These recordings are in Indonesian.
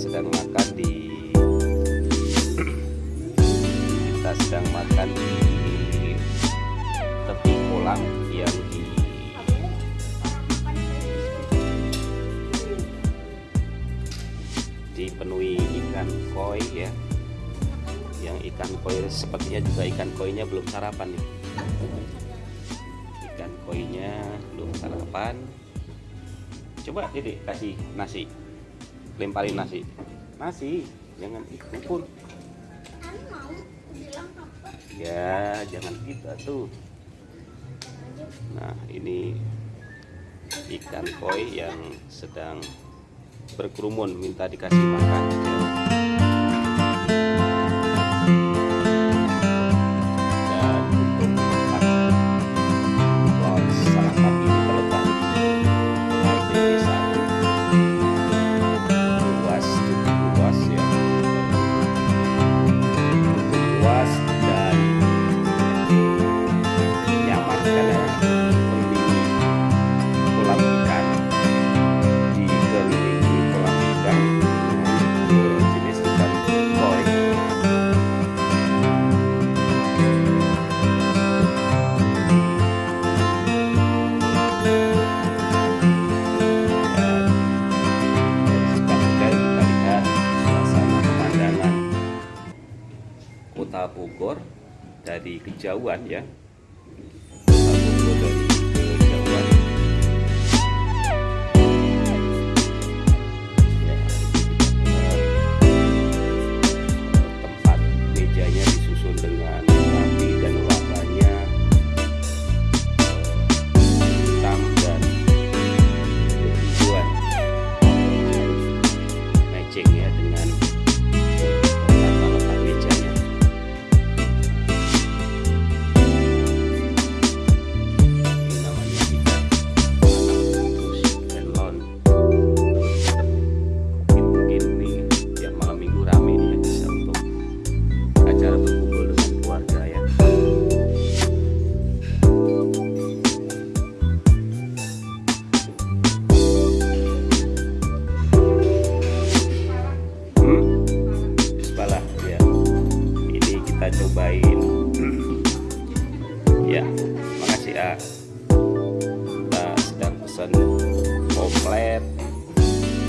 sedang makan di kita sedang makan di tepi kolam yang di dipenuhi ikan koi ya. Yang ikan koi sepertinya juga ikan koinya belum sarapan nih. Ikan koinya belum sarapan coba titik kasih nasi. Lemparin nasi. Nasi jangan itu pun ya jangan kita tuh nah ini ikan koi yang sedang berkerumun minta dikasih makan kejauhan ya ah kita sedang pesan komplet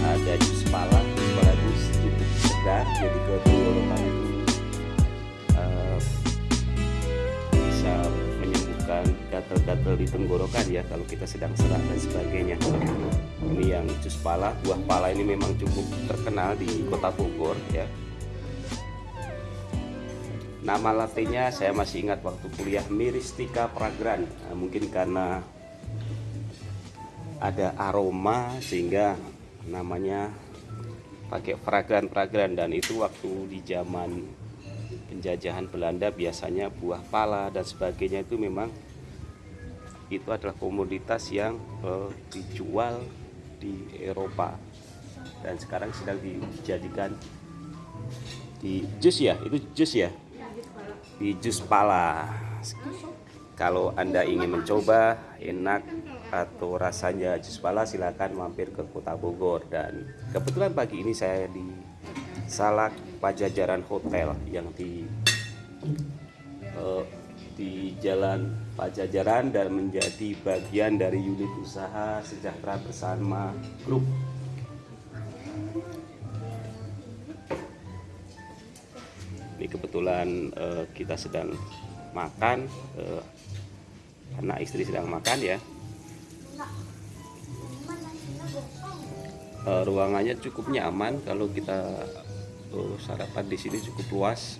ada jus pala jus pala itu cukup segar jadi ke tenggorokan itu eh, bisa menyembuhkan gatal-gatal di tenggorokan ya kalau kita sedang serak dan sebagainya. Ini yang jus pala buah pala ini memang cukup terkenal di kota Bogor ya Nama latenya saya masih ingat waktu kuliah Miristika Pragran. Nah, mungkin karena ada aroma sehingga namanya pakai fragran-fragran dan itu waktu di zaman penjajahan Belanda biasanya buah pala dan sebagainya itu memang itu adalah komoditas yang eh, dijual di Eropa. Dan sekarang sedang dijadikan di jus ya itu jus ya di jus pala. Kalau anda ingin mencoba enak atau rasanya jus pala silakan mampir ke kota Bogor. Dan kebetulan pagi ini saya di Salak Pajajaran Hotel yang di eh, di Jalan Pajajaran dan menjadi bagian dari unit usaha sejahtera bersama grup ini kebetulan eh, kita sedang makan eh, anak istri sedang makan ya. Eh, ruangannya cukup nyaman. Kalau kita eh, sarapan di sini cukup luas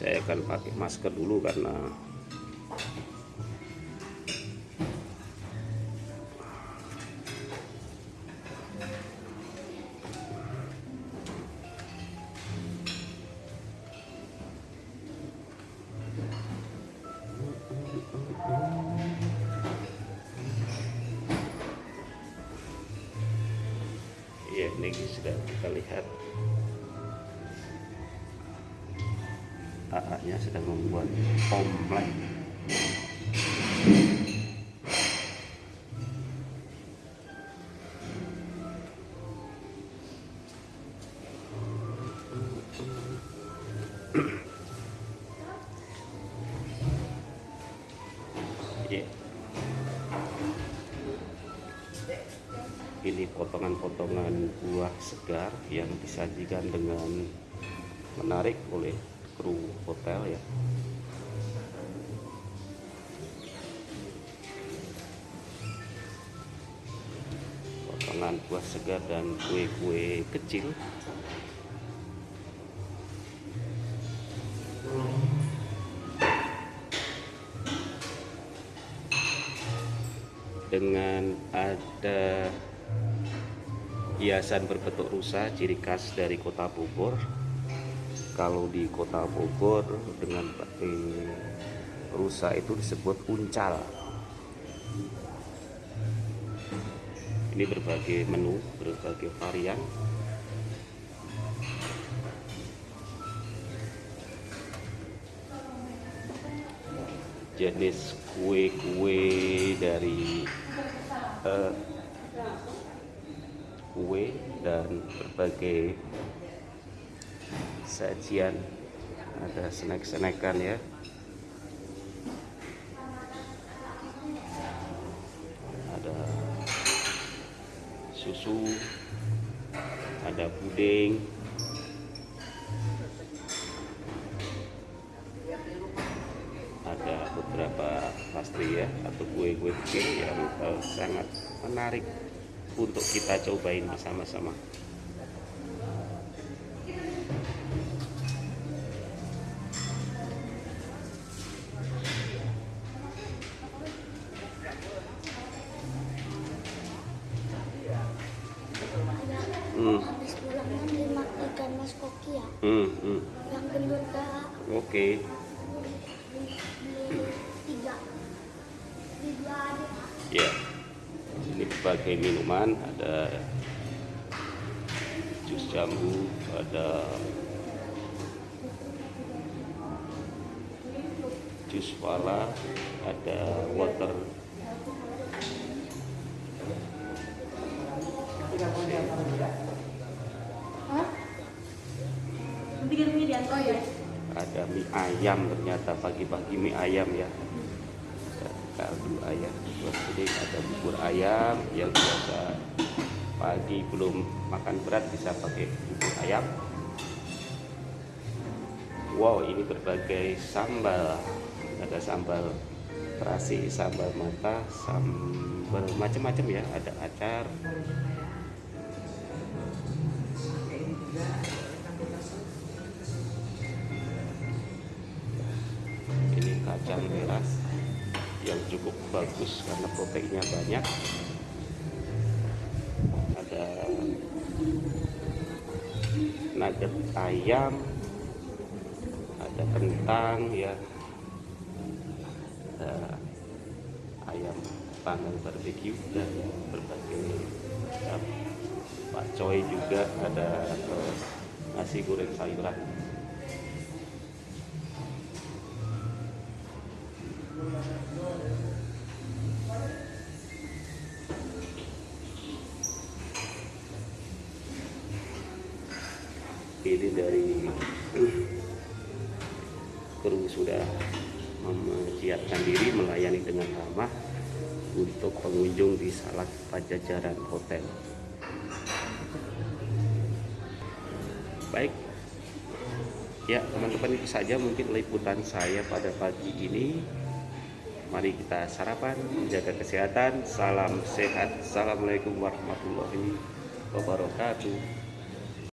saya akan pakai masker dulu karena ya ini sudah kita lihat. AA-nya sedang membuat komplek Ya. Ini potongan-potongan buah segar yang disajikan dengan menarik oleh kru hotel ya. Potongan buah segar dan kue-kue kecil dengan ada hiasan berbentuk rusa ciri khas dari kota Bogor kalau di kota Bogor dengan pakai rusa itu disebut uncal. Ini berbagai menu berbagai varian. Jenis kue-kue dari uh, kue dan berbagai sajian. Ada snack-snackan ya. Ada susu ada puding. Ada beberapa pastry ya atau kue-kue kecil yang uh, sangat menarik untuk kita cobain bersama-sama. Hmm. Habis pulang kan lima ikan mas koki ya. Hmm, hmm. Yang gendut kak. Oke. Okay. tiga. Dua ada. Ya. Ini berbagai minuman ada jus jambu, ada jus pala, ada water Ada mie ayam ternyata pagi-pagi mie ayam ya. Kaldu ayam. Jadi ada bubur ayam yang biasa. Pagi belum makan berat bisa pakai bubur ayam. Wow ini berbagai sambal. Ada sambal terasi sambal mata sambal macam-macam ya. Ada acar kacang merah yang cukup bagus karena proteinnya banyak. Ada nugget ayam ada kentang ya. Ada ayam panggang barbeque dan berbagai macam. Pakcoy juga ada eh, nasi goreng sayuran ini dari kru sudah mempersiapkan diri melayani dengan ramah untuk pengunjung di Salak Pajajaran Hotel. Baik, ya teman-teman itu saja mungkin liputan saya pada pagi ini. Mari kita sarapan, menjaga kesehatan. Salam sehat. Assalamualaikum warahmatullahi wabarakatuh.